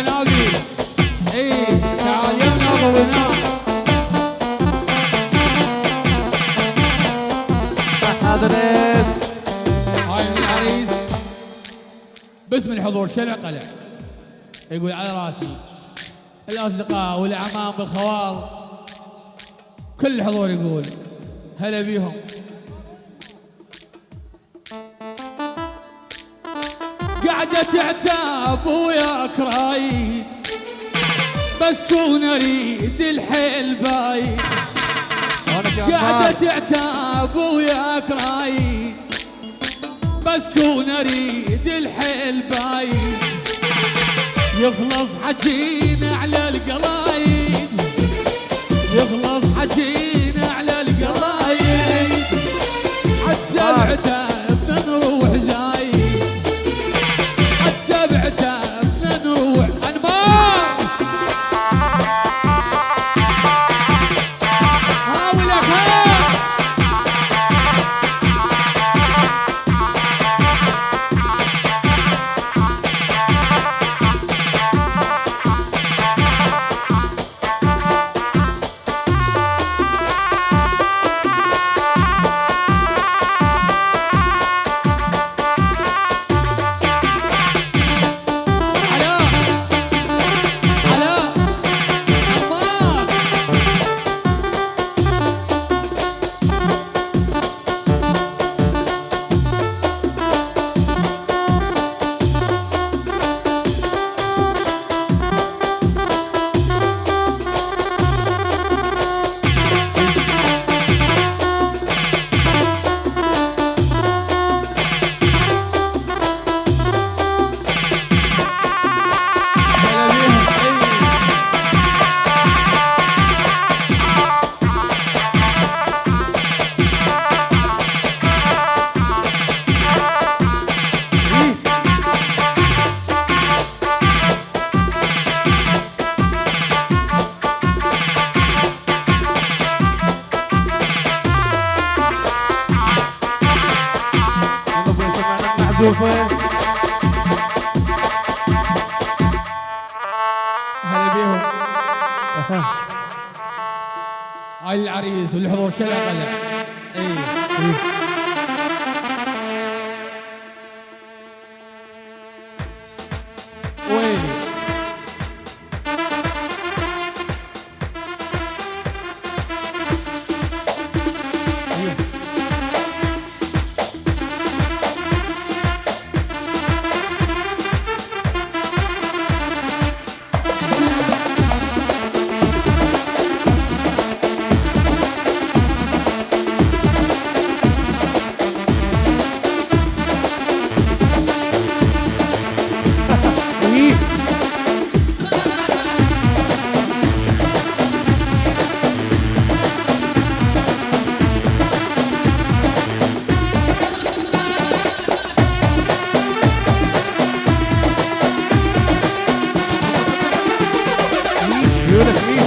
الجنابي إي تعال بنات حاضر هاي العريس باسم الحضور شلع قلع؟ يقول على راسي. الأصدقاء والاعمام والخوال. كل الحضور يقول هلا بيهم. قاعدة تعتاب وياك رايد بس كون أريد الحيل بايد قاعدة. تعتاب وياك رايد بس كون أريد الحيل بايد يخلص حكينا على القلايد. يخلص حكينا المحذوفه هلا بيهم هاي العريس والحضور شلع قلع اي doing this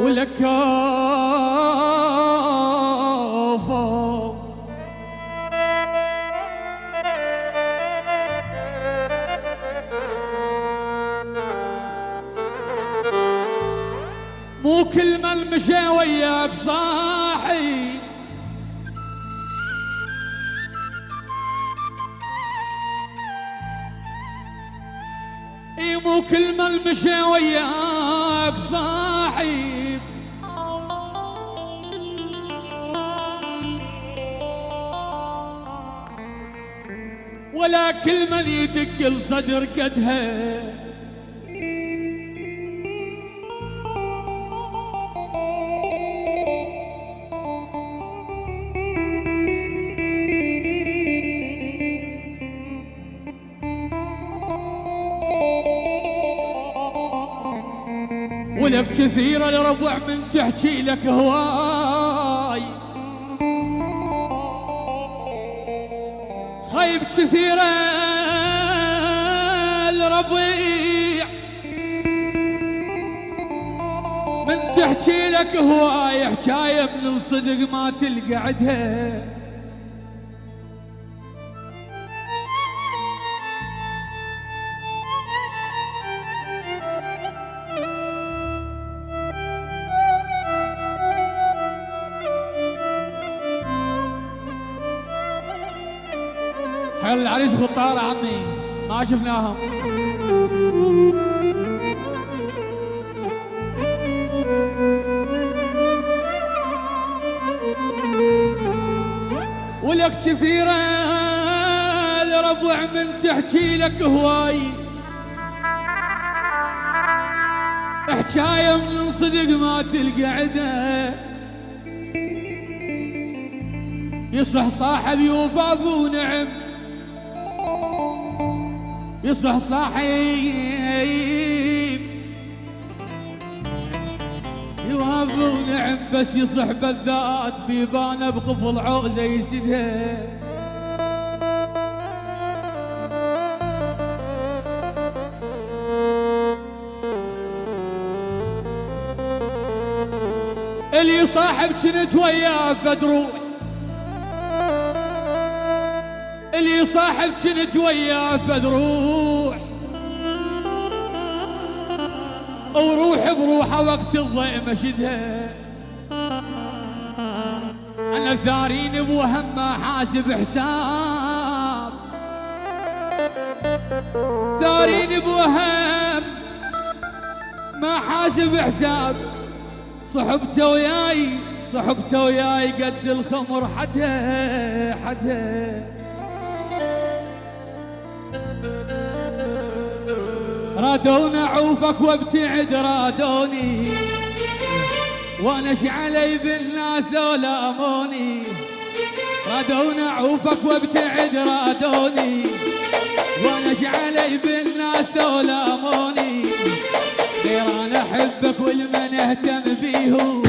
ولك مو كل من مشى وياك صاحي. مو كل من مشى وياك صاحب كل من يدق الصدر قدها. ولك كثيرة الربع من تحكي لك هواي خيب كثيرة الربيع. من تحكي لك هواي حكاية من الصدق ما تلقى عدها. العريس خطار عمي ما شفناهم. ولك كثيرة الربع من تحكي لك هواي. حكاية من صدق ما تلقى عده يصح صاحب يوفى ونعم يصح صاحب. يوافق ونعم بس يصح بالذات. بيبانه بقفل عوزه يسدها. اللي صاحب كنت وياه فدروح اللي صاحب كنت وياه فدروح وروح بروحه وقت الضيء مشدها أنا الثارين بوهم ما حاسب حساب. ثارين بوهم ما حاسب حساب. صحبته وياي صحبته وياي قد الخمر حدها حدها. رادون اعوفك وابتعد رادوني وأنا علي بالناس لو لاموني رادون اعوفك وابتعد رادوني وأنا علي بالناس لو لاموني غير أنا أحبك والمن أهتم بيهم